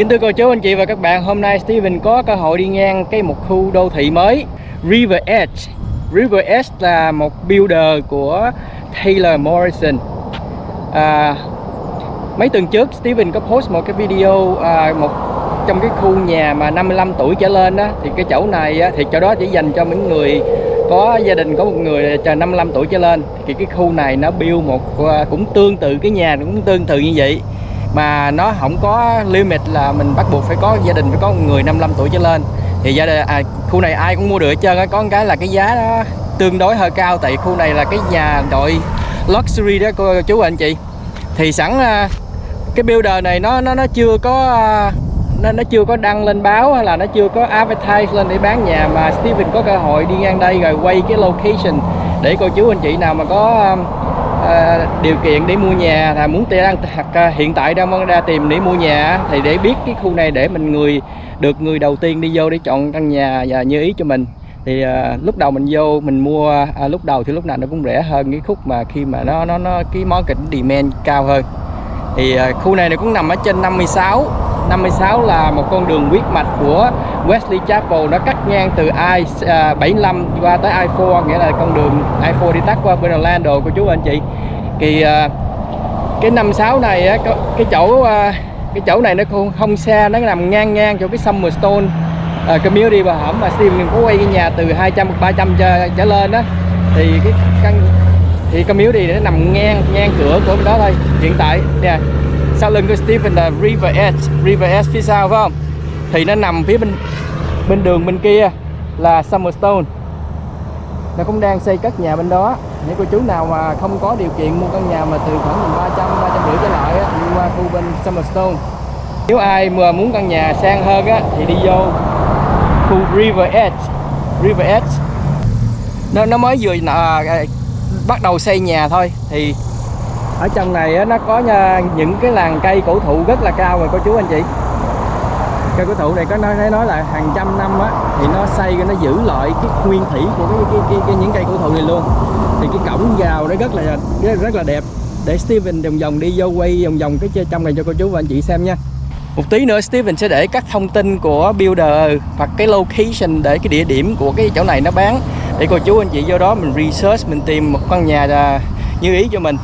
Kính thưa cô chú anh chị và các bạn, hôm nay Steven có cơ hội đi ngang cái một khu đô thị mới River Edge. River Edge là một builder của Taylor Morrison. À, mấy tuần trước Steven có post một cái video à, một trong cái khu nhà mà 55 tuổi trở lên đó thì cái chỗ này á, thì chỗ đó chỉ dành cho những người có gia đình có một người chờ 55 tuổi trở lên thì cái khu này nó build một à, cũng tương tự cái nhà cũng tương tự như vậy mà nó không có limit là mình bắt buộc phải có gia đình phải có người 55 tuổi trở lên. Thì gia đình à, khu này ai cũng mua được hết trơn á. Có một cái là cái giá nó tương đối hơi cao tại khu này là cái nhà đội luxury đó cô chú anh chị. Thì sẵn à, cái builder này nó nó nó chưa có à, nó nó chưa có đăng lên báo hay là nó chưa có advertise lên để bán nhà. Mà Steven có cơ hội đi ngang đây rồi quay cái location để cô chú anh chị nào mà có à, à, điều kiện để mua nhà là muốn đang hoặc ờ, hiện tại đang ra tìm để mua nhà thì để biết cái khu này để mình người được người đầu tiên đi vô để chọn căn nhà và như ý cho mình. Thì à, lúc đầu mình vô mình mua à, lúc đầu thì lúc nào nó cũng rẻ hơn cái khúc mà khi mà nó nó nó cái market demand cao hơn. Thì à, khu này nó cũng nằm ở trên 56 56 là một con đường huyết mạch của Wesley Chapel nó cắt ngang từ I-75 à, qua tới I-4 nghĩa là con đường I-4 đi tắt qua bên Orlando của chú anh chị. Thì à, cái 56 này cái chỗ à, cái chỗ này nó không, không xa nó nằm ngang ngang chỗ cái Summerstone uh, community và hẻm mà Steven có quay cái nhà từ 200 300 trở, trở lên đó thì cái căn thì community nó nằm ngang ngang cửa của bên đó thôi hiện tại. Nè sau lưng của Steven là River Edge River Edge phía sau phải không? Thì nó nằm phía bên bên đường bên kia là Summerstone nó cũng đang xây cất nhà bên đó. Những cô chú nào mà không có điều kiện mua căn nhà mà từ khoảng 300 350 trở lại á, đi qua khu bên Summerstone nếu ai mà muốn căn nhà sang hơn á thì đi vô khu River Edge. River Edge. Nó nó mới vừa à, à bắt đầu xây nhà thôi. Thì ở trong này á, nó có nha, những cái làng cây cổ thụ rất là cao rồi cô chú anh chị cây cổ thụ này có nói nói là hàng trăm năm á thì nó xây nó giữ lại cái nguyên thủy của cái, cái, cái, cái những cây cổ thụ này luôn. Thì cái cổng vào nó rất là rất, rất là đẹp. Để Steven vòng vòng đi vô quay vòng vòng cái trong này cho cô chú và anh chị xem nha. Một tí nữa Steven sẽ để các thông tin của builder hoặc cái location để cái địa điểm của cái chỗ này nó bán. Để cô chú anh chị vô đó mình research mình tìm một căn nhà à, như ý cho mình.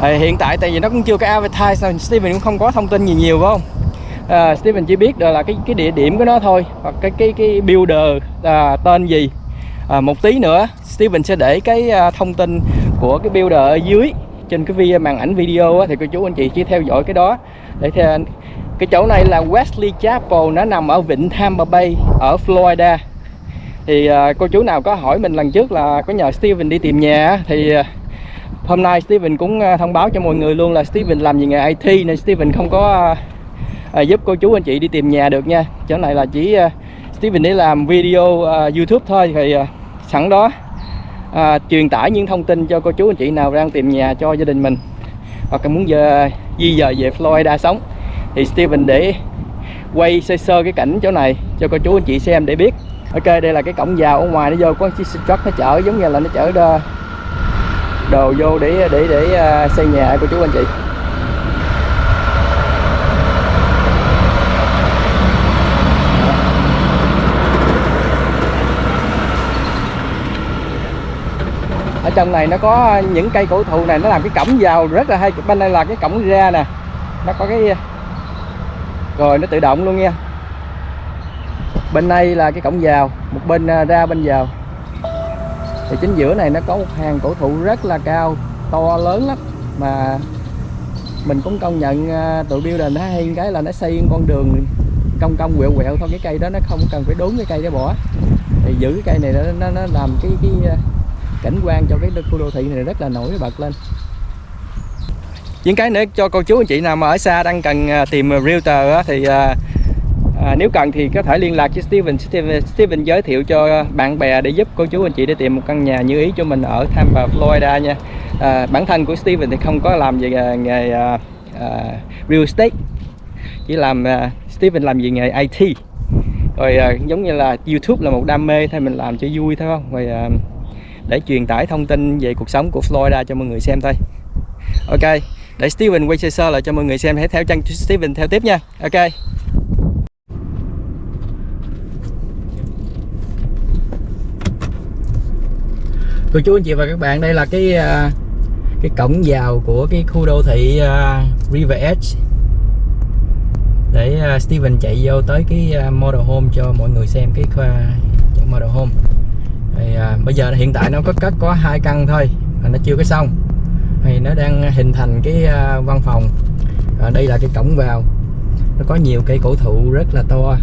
À, hiện tại tại vì nó cũng chưa có advertise nên Steven cũng không có thông tin gì nhiều phải không? À, Steven chỉ biết là cái cái địa điểm của nó thôi hoặc cái cái cái builder à, tên gì. À, một tí nữa Steven sẽ để cái à, thông tin của cái builder ở dưới trên cái video màn ảnh video á, thì cô chú anh chị chỉ theo dõi cái đó. Để theo cái chỗ này là Wesley Chapel nó nằm ở vịnh Tampa Bay ở Florida. Thì à, cô chú nào có hỏi mình lần trước là có nhờ Steven đi tìm nhà thì à, hôm nay Steven cũng à, thông báo cho mọi người luôn là Steven làm gì nghề IT nên Steven không có à, à, giúp cô chú anh chị đi tìm nhà được nha. Chỗ này là chỉ à, Steven để làm video à, YouTube thôi thì à, sẵn đó. À, truyền tải những thông tin cho cô chú anh chị nào đang tìm nhà cho gia đình mình. Hoặc là muốn giờ di dời về Florida sống. Thì Steven để quay sơ sơ cái cảnh chỗ này cho cô chú anh chị xem để biết. Ok đây là cái cổng vào ở ngoài nó vô có chiếc truck nó chở giống như là nó chở đồ, đồ vô để để để à, xây nhà của chú anh chị. Ở trong này nó có những cây cổ thụ này nó làm cái cổng vào rất là hay. Bên đây là cái cổng ra nè. Nó có cái rồi nó tự động luôn nha. Bên đây là cái cổng vào một bên à, ra bên vào. Thì chính giữa này nó có một hàng cổ thụ rất là cao to lớn lắm. Mà mình cũng công nhận à, tụi builder nó hay cái là nó xây con đường cong cong quẹo quẹo thôi. Cái cây đó nó không cần phải đốn cái cây để bỏ. Thì giữ cái cây này nó, nó, nó làm cái cái à, cảnh quan cho cái khu đô thị này rất là nổi bật lên. Những cái nữa cho cô chú anh chị nào mà ở xa đang cần à, tìm realtor thì à, à, nếu cần thì có thể liên lạc với Steven. Steven Steven giới thiệu cho bạn bè để giúp cô chú anh chị để tìm một căn nhà như ý cho mình ở Tampa Florida nha. À, bản thân của Steven thì không có làm về nghề à, à, real estate. Chỉ làm à, Steven làm về nghề IT rồi à, giống như là YouTube là một đam mê thôi mình làm cho vui thôi không? Rồi à, để truyền tải thông tin về cuộc sống của Florida cho mọi người xem thôi. Ok, để Steven quay sơ sơ lại cho mọi người xem, hãy theo chân Steven theo tiếp nha. Ok. Cô chú anh chị và các bạn, đây là cái à, cái cổng vào của cái khu đô thị à, River Edge. Để à, Steven chạy vô tới cái model home cho mọi người xem, cái khoa model home bây giờ hiện tại nó có cất có hai căn thôi mà nó chưa có xong. Thì nó đang hình thành cái à, văn phòng. À, đây là cái cổng vào. Nó có nhiều cây cổ thụ rất là to.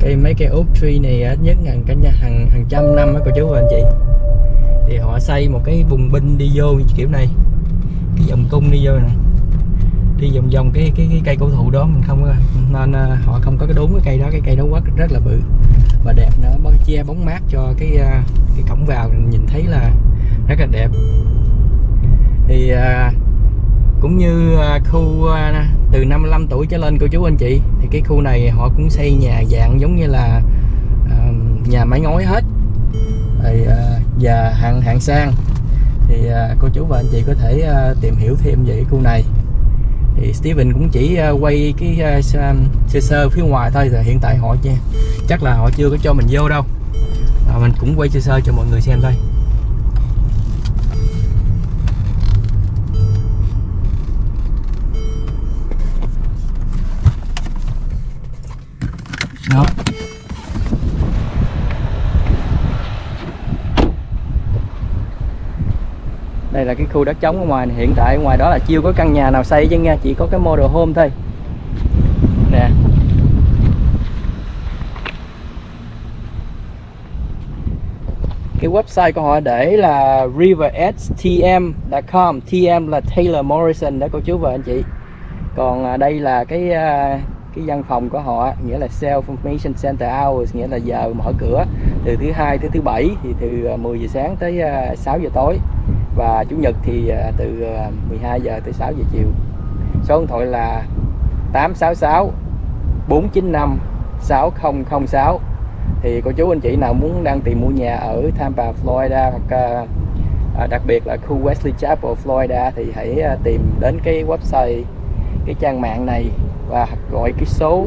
Cây mấy cây oak tree này ít nhất hàng cả nhà hàng hàng trăm năm á cô chú và anh chị. Thì họ xây một cái bùng binh đi vô kiểu này. Cái vòng cung đi vô này. Đi vòng vòng cái cái, cái cây cổ thụ đó mình không à, nên à, họ không có cái đúng cái cây đó cái cây đó quá rất là bự. Và đẹp che bóng mát cho cái à, cái cổng vào nhìn thấy là rất là đẹp. Thì à, cũng như à, khu từ 55 tuổi trở lên cô chú anh chị, thì cái khu này họ cũng xây nhà dạng giống như là nhà mái ngói hết. Rồi và hạng hạng sang. Thì cô chú và anh chị có thể tìm hiểu thêm về khu này. Thì Steven cũng chỉ quay cái sơ sơ phía ngoài thôi rồi hiện tại họ chắc là họ chưa có cho mình vô đâu à, mình cũng quay sơ sơ cho mọi người xem thôi. Đó. Đây là cái khu đất trống ở ngoài này. hiện tại ngoài đó là chưa có căn nhà nào xây chứ nha chỉ có cái model home thôi nè cái website của họ để là riveredgetm.com TM là Taylor Morrison đó, cô chú và anh chị. Còn à, đây là cái à, cái văn phòng của họ, nghĩa là Self Information Center Hours, nghĩa là giờ mở cửa từ thứ hai tới thứ bảy, thì từ à, 10 giờ sáng tới 6 giờ tối. Và chủ nhật thì từ 12 giờ tới 6 giờ chiều. Số điện thoại là 866 495 6006 thì cô chú anh chị nào muốn đang tìm mua nhà ở Tampa, Florida hoặc à, à, đặc biệt là khu Wesley Chapel, Florida thì hãy à, tìm đến cái website cái trang mạng này và gọi cái số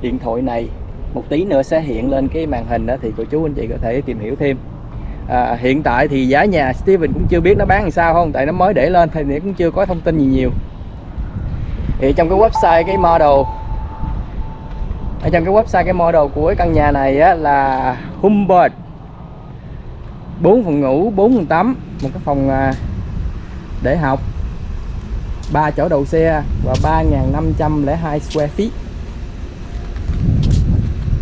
điện thoại này. Một tí nữa sẽ hiện lên cái màn hình đó thì cô chú anh chị có thể tìm hiểu thêm. À, hiện tại thì giá nhà Steven cũng chưa biết nó bán làm sao không tại nó mới để lên thì cũng chưa có thông tin gì nhiều. Thì trong cái website cái model ở trong cái website cái model của cái căn nhà này á, là Humbert 4 phòng ngủ 4 phòng tắm một cái phòng à, để học. 3 chỗ đầu xe và 3.502 square feet.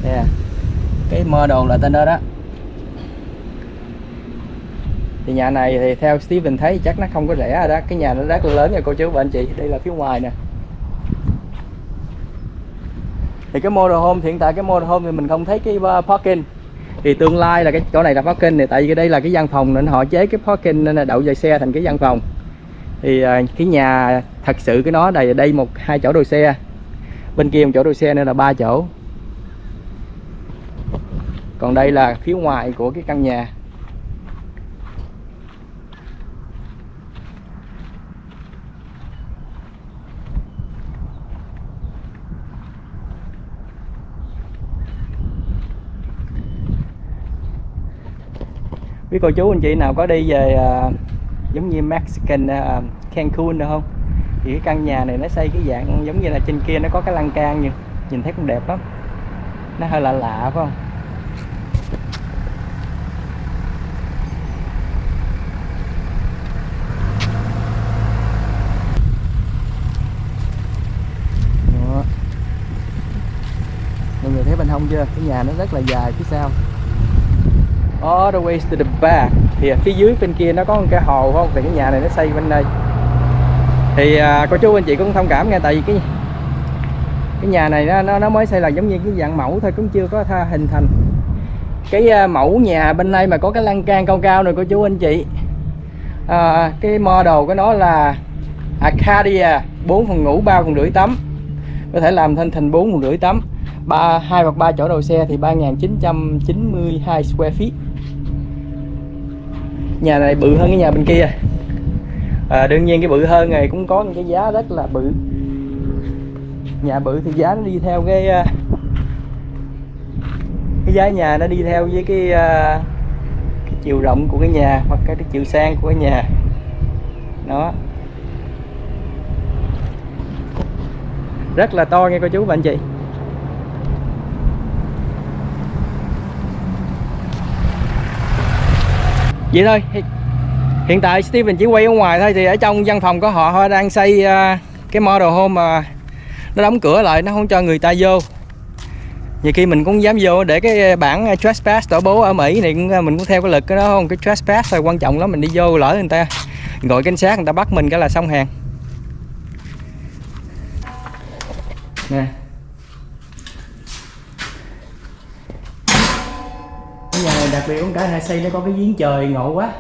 Nè cái model là tên đó đó. Thì nhà này thì theo Steven thấy chắc nó không có rẻ rồi đó. Cái nhà nó rất là lớn nha cô chú và anh chị. Đây là phía ngoài nè thì cái model home hiện tại cái model home thì mình không thấy cái uh, parking. Thì tương lai là cái chỗ này là parking này tại vì đây là cái văn phòng nên họ chế cái parking nên là đậu dài xe thành cái văn phòng. Thì uh, cái nhà thật sự cái nó đây đây một hai chỗ đỗ xe. Bên kia một chỗ đỗ xe nên là ba chỗ. Còn đây là phía ngoài của cái căn nhà. Biết cô chú anh chị nào có đi về uh, giống như Mexican uh, Cancun được không? Thì cái căn nhà này nó xây cái dạng giống như là trên kia nó có cái lan can như nhìn thấy cũng đẹp lắm. Nó hơi lạ lạ phải không? Đó. mọi người thấy bên hông chưa? Cái nhà nó rất là dài phía sau all the way to the back. Thì ở phía dưới bên kia nó có một cái hồ không? Thì cái nhà này nó xây bên đây. Thì à, cô chú anh chị cũng thông cảm nghe tại vì cái cái nhà này nó, nó nó mới xây là giống như cái dạng mẫu thôi cũng chưa có tha, hình thành. Cái à, mẫu nhà bên đây mà có cái lan can cao cao này cô chú anh chị. À, cái model của nó là Acadia 4 phòng ngủ 3 phòng rưỡi tắm. Có thể làm thành thành 4 phòng rưỡi tắm ba hai hoặc ba chỗ đầu xe thì 3.992 square feet. Nhà này bự hơn cái nhà bên kia. À, đương nhiên cái bự hơn này cũng có những cái giá rất là bự. Nhà bự thì giá nó đi theo cái à, cái giá nhà nó đi theo với cái à, cái chiều rộng của cái nhà hoặc cái chiều sang của cái nhà. Đó. Rất là to nghe cô chú và anh chị. Vậy thôi hiện tại Steven chỉ quay ở ngoài thôi thì ở trong văn phòng của họ họ đang xây ờ, cái model home mà nó đóng cửa lại nó không cho người ta vô. Nhiều khi mình cũng dám vô để cái bản ờ, trespass tổ bố ở Mỹ này cũng, ờ, mình cũng theo cái lực cái đó không cái trespass là quan trọng lắm mình đi vô lỡ người ta gọi cảnh sát người ta bắt mình cái là xong hàng. Nè. Nhà này đặc biệt cũng cả hai xây nó có cái giếng trời ngộ quá.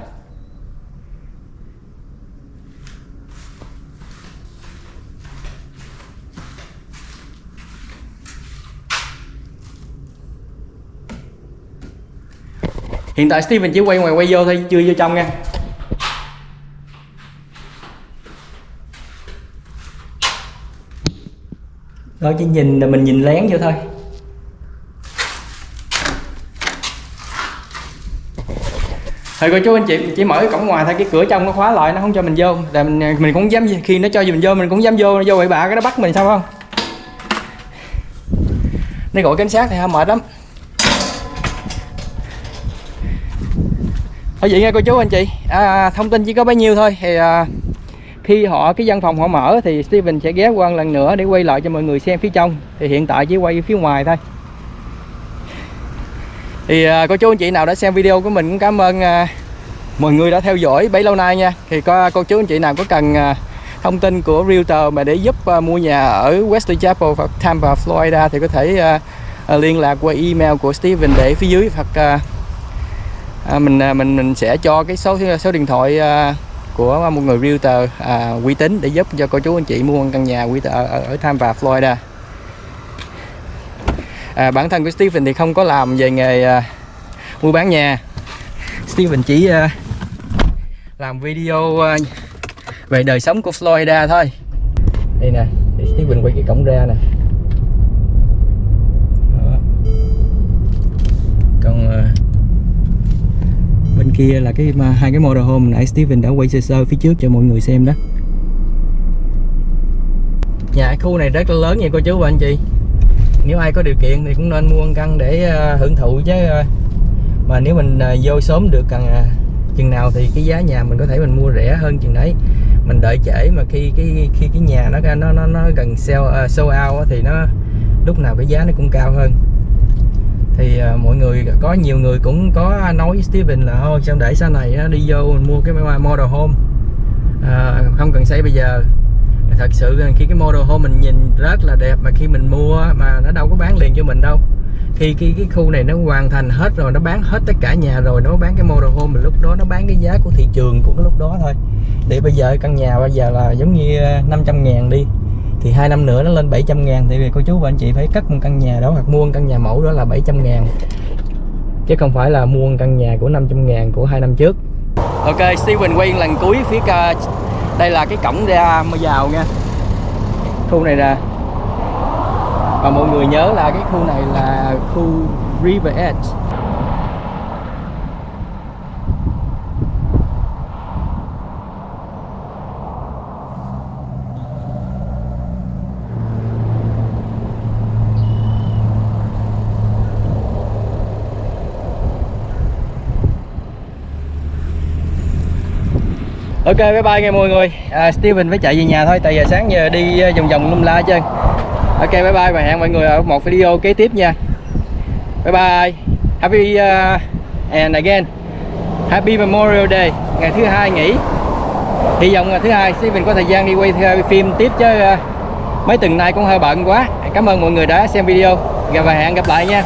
Hiện tại Steven chỉ quay ngoài quay vô thôi, chưa vô trong nha. Đó chỉ nhìn là mình nhìn lén vô thôi. Thôi cô chú anh chị chỉ mở cái cổng ngoài thôi cái cửa trong nó khóa lại nó không cho mình vô. Là mình mình cũng dám khi nó cho mình vô mình cũng dám vô nó vô bậy bạ cái nó bắt mình sao không? Nó gọi cảnh sát thì mệt lắm. Ở vậy nghe cô chú anh chị. À, thông tin chỉ có bấy nhiêu thôi. Thì à, khi họ cái văn phòng họ mở thì Steven sẽ ghé qua lần nữa để quay lại cho mọi người xem phía trong. Thì hiện tại chỉ quay phía ngoài thôi thì à, cô chú anh chị nào đã xem video của mình cũng cảm ơn à, mọi người đã theo dõi bấy lâu nay nha. Thì có cô chú anh chị nào có cần à, thông tin của realtor mà để giúp à, mua nhà ở West Chapel hoặc Tampa Florida thì có thể à, à, liên lạc qua email của Steven để phía dưới hoặc à, à, mình à, mình mình sẽ cho cái số số điện thoại à, của một người realtor à, uy tín để giúp cho cô chú anh chị mua căn nhà ở, à, ở, ở Tampa Florida à, bản thân của Steven thì không có làm về nghề à, mua bán nhà. Steven chỉ à, làm video à, về đời sống của Florida thôi. Đây nè thì Steven quay cái cổng ra nè. Đó. còn à, bên kia là cái hai cái motorhome nãy Steven đã quay sơ sơ phía trước cho mọi người xem đó. Nhà khu này rất là lớn nha cô chú và anh chị nếu ai có điều kiện thì cũng nên mua căn để uh, hưởng thụ chứ. Uh, mà nếu mình uh, vô sớm được cần uh, chừng nào thì cái giá nhà mình có thể mình mua rẻ hơn chừng đấy. Mình đợi trễ mà khi cái khi cái nhà nó nó nó, nó gần sell uh, sold out thì nó lúc nào cái giá nó cũng cao hơn. Thì uh, mọi người có nhiều người cũng có nói với Steven là thôi sao để sau này uh, đi vô mình mua cái model home. Uh, không cần xây bây giờ thật sự khi cái model home mình nhìn rất là đẹp mà khi mình mua mà nó đâu có bán liền cho mình đâu. Khi cái cái khu này nó hoàn thành hết rồi, nó bán hết tất cả nhà rồi, nó bán cái model home mình lúc đó nó bán cái giá của thị trường của cái lúc đó thôi. Để bây giờ căn nhà bây giờ là giống như à, 500 ngàn đi, thì hai năm nữa nó lên 700 ngàn. Thì cô chú và anh chị phải cất một căn nhà đó hoặc mua một căn nhà mẫu đó là 700 ngàn. Chứ không phải là mua một căn nhà của 500 ngàn của hai năm trước. Ok, Steven quay lần cuối phía ca đây là cái cổng ra mới vào nha. Khu này nè. Và mọi người nhớ là cái khu này là khu River Edge. Ok bye bye nghe mọi người. À, Steven phải chạy về nhà thôi tại giờ sáng giờ đi ờ, vòng vòng lum la chơi. Ok bye bye và hẹn mọi người ở một video kế tiếp nha. Bye bye. Happy uh, and again. Happy memorial day. Ngày thứ hai nghỉ. Hy vọng ngày thứ hai Steven có thời gian đi quay phim tiếp chứ uh, mấy tuần nay cũng hơi bận quá. Cảm ơn mọi người đã xem video. Và hẹn gặp lại nha.